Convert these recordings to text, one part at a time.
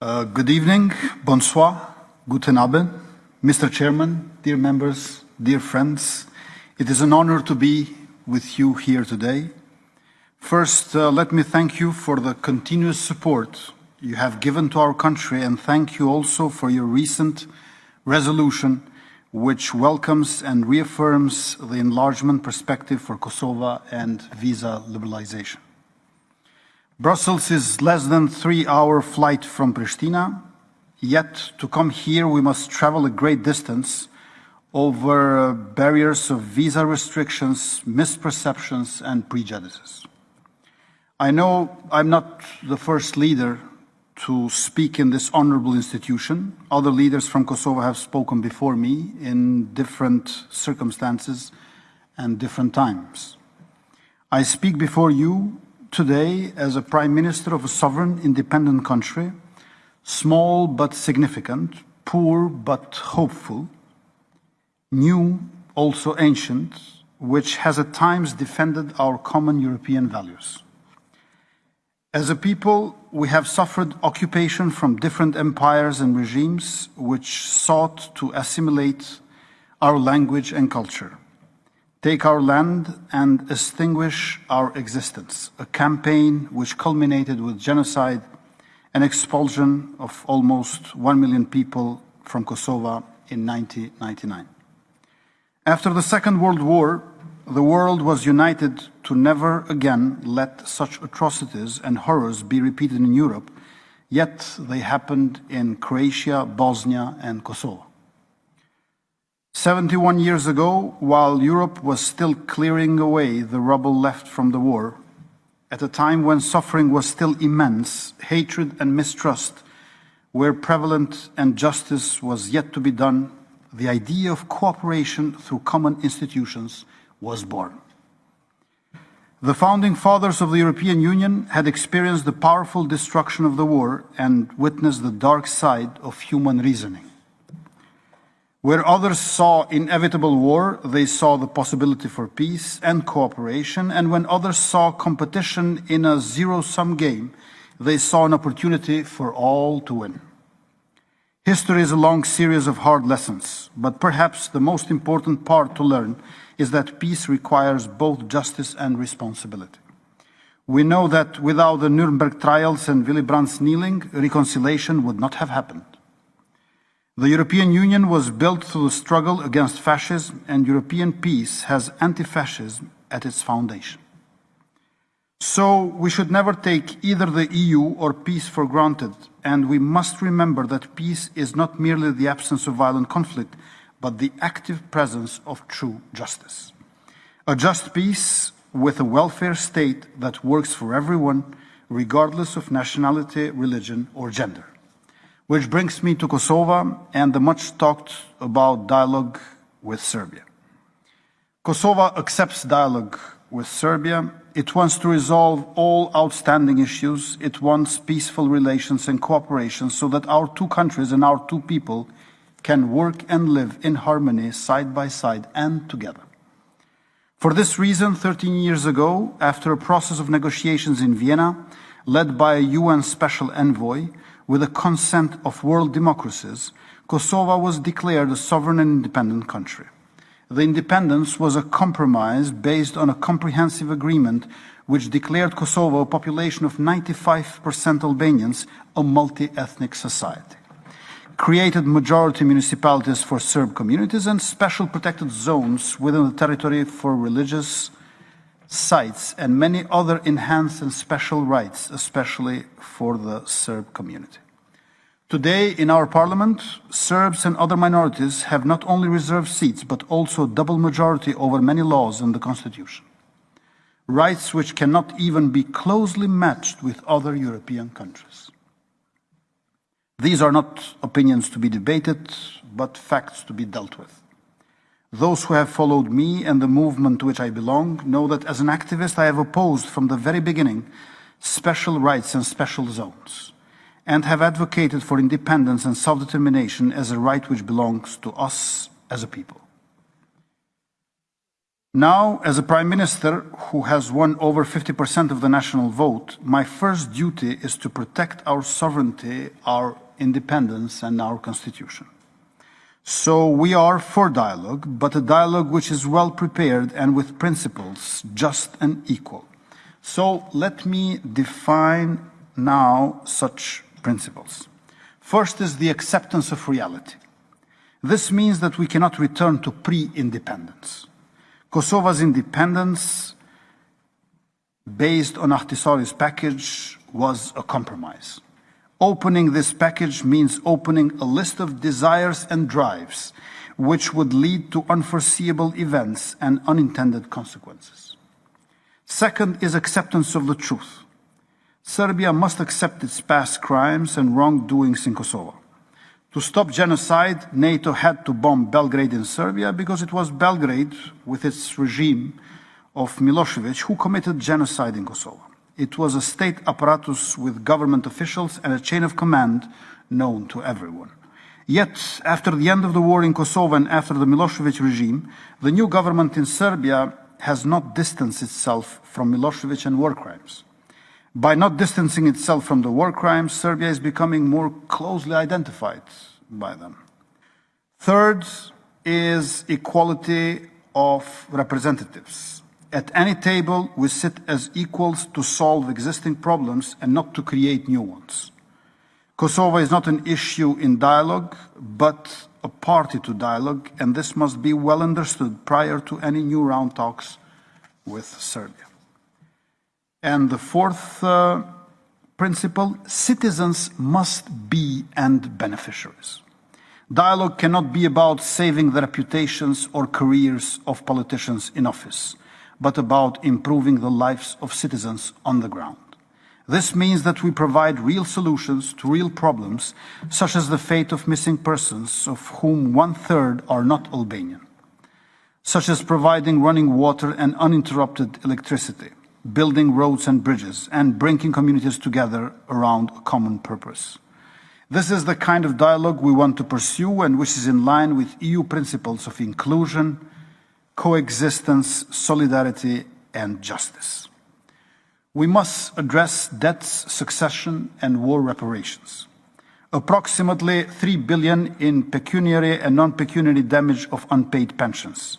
Uh, good evening, bonsoir, guten Abend, Mr. Chairman, dear members, dear friends. It is an honor to be with you here today. First, uh, let me thank you for the continuous support you have given to our country and thank you also for your recent resolution which welcomes and reaffirms the enlargement perspective for Kosovo and visa liberalization. Brussels is less than three-hour flight from Pristina, yet to come here we must travel a great distance over uh, barriers of visa restrictions, misperceptions and prejudices. I know I'm not the first leader to speak in this honorable institution. Other leaders from Kosovo have spoken before me in different circumstances and different times. I speak before you today as a prime minister of a sovereign independent country, small but significant, poor but hopeful, new, also ancient, which has at times defended our common European values. As a people, we have suffered occupation from different empires and regimes which sought to assimilate our language and culture, take our land and extinguish our existence, a campaign which culminated with genocide and expulsion of almost 1 million people from Kosovo in 1999. After the Second World War, the world was united to never again let such atrocities and horrors be repeated in Europe, yet they happened in Croatia, Bosnia and Kosovo. 71 years ago, while Europe was still clearing away the rubble left from the war, at a time when suffering was still immense, hatred and mistrust were prevalent and justice was yet to be done, the idea of cooperation through common institutions was born. The founding fathers of the European Union had experienced the powerful destruction of the war and witnessed the dark side of human reasoning. Where others saw inevitable war, they saw the possibility for peace and cooperation, and when others saw competition in a zero-sum game, they saw an opportunity for all to win. History is a long series of hard lessons, but perhaps the most important part to learn is that peace requires both justice and responsibility. We know that without the Nuremberg trials and Willy Brandt's kneeling, reconciliation would not have happened. The European Union was built through the struggle against fascism and European peace has anti-fascism at its foundation. So we should never take either the EU or peace for granted and we must remember that peace is not merely the absence of violent conflict, but the active presence of true justice. A just peace with a welfare state that works for everyone, regardless of nationality, religion or gender. Which brings me to Kosovo and the much talked about dialogue with Serbia. Kosovo accepts dialogue with Serbia. It wants to resolve all outstanding issues. It wants peaceful relations and cooperation so that our two countries and our two people can work and live in harmony side by side and together. For this reason, 13 years ago, after a process of negotiations in Vienna, led by a UN special envoy, with the consent of world democracies, Kosovo was declared a sovereign and independent country. The independence was a compromise based on a comprehensive agreement which declared Kosovo a population of 95% Albanians, a multi-ethnic society created majority municipalities for Serb communities and special protected zones within the territory for religious sites and many other enhanced and special rights, especially for the Serb community. Today, in our parliament, Serbs and other minorities have not only reserved seats, but also double majority over many laws in the constitution. Rights which cannot even be closely matched with other European countries. These are not opinions to be debated, but facts to be dealt with. Those who have followed me and the movement to which I belong know that as an activist I have opposed from the very beginning special rights and special zones and have advocated for independence and self-determination as a right which belongs to us as a people. Now, as a Prime Minister who has won over 50% of the national vote, my first duty is to protect our sovereignty, our independence, and our Constitution. So we are for dialogue, but a dialogue which is well prepared and with principles just and equal. So let me define now such principles. First is the acceptance of reality. This means that we cannot return to pre-independence. Kosovo's independence, based on Ahtisaari's package, was a compromise. Opening this package means opening a list of desires and drives which would lead to unforeseeable events and unintended consequences. Second is acceptance of the truth. Serbia must accept its past crimes and wrongdoings in Kosovo. To stop genocide, NATO had to bomb Belgrade in Serbia because it was Belgrade, with its regime of Milosevic, who committed genocide in Kosovo. It was a state apparatus with government officials and a chain of command known to everyone. Yet, after the end of the war in Kosovo and after the Milosevic regime, the new government in Serbia has not distanced itself from Milosevic and war crimes. By not distancing itself from the war crimes, Serbia is becoming more closely identified by them. Third is equality of representatives. At any table, we sit as equals to solve existing problems and not to create new ones. Kosovo is not an issue in dialogue, but a party to dialogue, and this must be well understood prior to any new round talks with Serbia. And the fourth uh, principle, citizens must be end beneficiaries. Dialogue cannot be about saving the reputations or careers of politicians in office but about improving the lives of citizens on the ground. This means that we provide real solutions to real problems, such as the fate of missing persons, of whom one-third are not Albanian, such as providing running water and uninterrupted electricity, building roads and bridges, and bringing communities together around a common purpose. This is the kind of dialogue we want to pursue and which is in line with EU principles of inclusion, coexistence, solidarity, and justice. We must address debts, succession, and war reparations. Approximately 3 billion in pecuniary and non-pecuniary damage of unpaid pensions.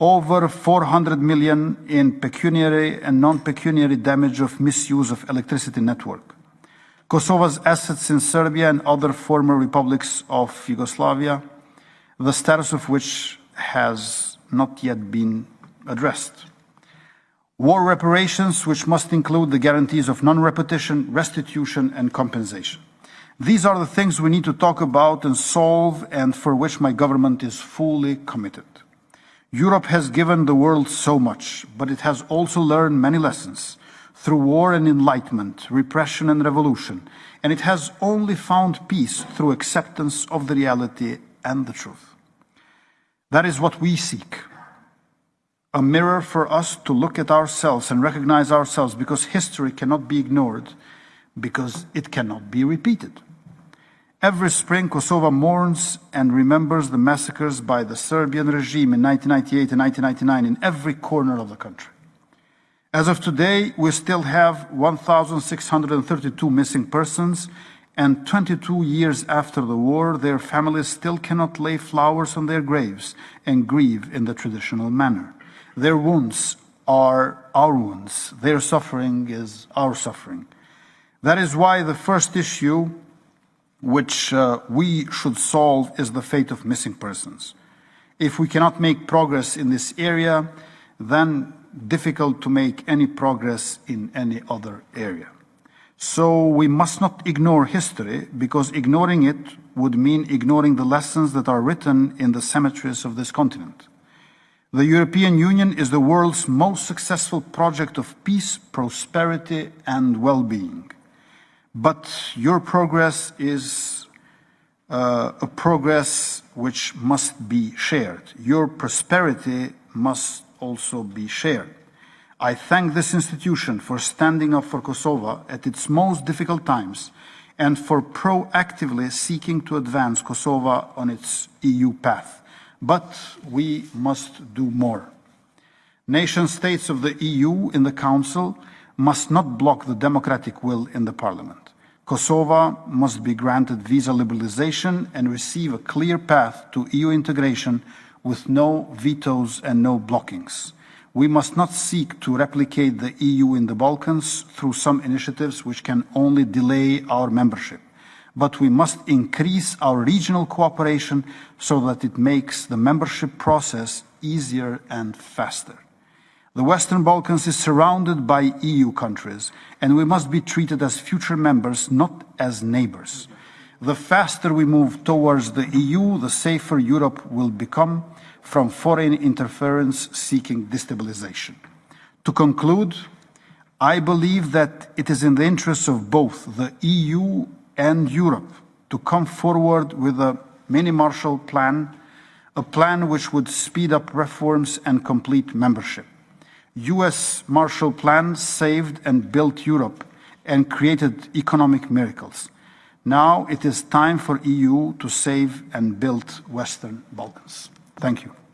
Over 400 million in pecuniary and non-pecuniary damage of misuse of electricity network. Kosovo's assets in Serbia and other former republics of Yugoslavia, the status of which has not yet been addressed. War reparations, which must include the guarantees of non-repetition, restitution and compensation. These are the things we need to talk about and solve and for which my government is fully committed. Europe has given the world so much, but it has also learned many lessons through war and enlightenment, repression and revolution, and it has only found peace through acceptance of the reality and the truth. That is what we seek. A mirror for us to look at ourselves and recognize ourselves because history cannot be ignored, because it cannot be repeated. Every spring, Kosovo mourns and remembers the massacres by the Serbian regime in 1998 and 1999 in every corner of the country. As of today, we still have 1,632 missing persons and 22 years after the war, their families still cannot lay flowers on their graves and grieve in the traditional manner. Their wounds are our wounds. Their suffering is our suffering. That is why the first issue which uh, we should solve is the fate of missing persons. If we cannot make progress in this area, then difficult to make any progress in any other area. So we must not ignore history because ignoring it would mean ignoring the lessons that are written in the cemeteries of this continent. The European Union is the world's most successful project of peace, prosperity and well-being. But your progress is uh, a progress which must be shared. Your prosperity must also be shared. I thank this institution for standing up for Kosovo at its most difficult times and for proactively seeking to advance Kosovo on its EU path. But we must do more. Nation states of the EU in the Council must not block the democratic will in the Parliament. Kosovo must be granted visa liberalization and receive a clear path to EU integration with no vetoes and no blockings. We must not seek to replicate the EU in the Balkans through some initiatives which can only delay our membership. But we must increase our regional cooperation so that it makes the membership process easier and faster. The Western Balkans is surrounded by EU countries, and we must be treated as future members, not as neighbors. The faster we move towards the EU, the safer Europe will become from foreign interference seeking destabilization. To conclude, I believe that it is in the interests of both the EU and Europe to come forward with a mini Marshall Plan, a plan which would speed up reforms and complete membership. US Marshall Plan saved and built Europe and created economic miracles. Now it is time for EU to save and build Western Balkans. Thank you.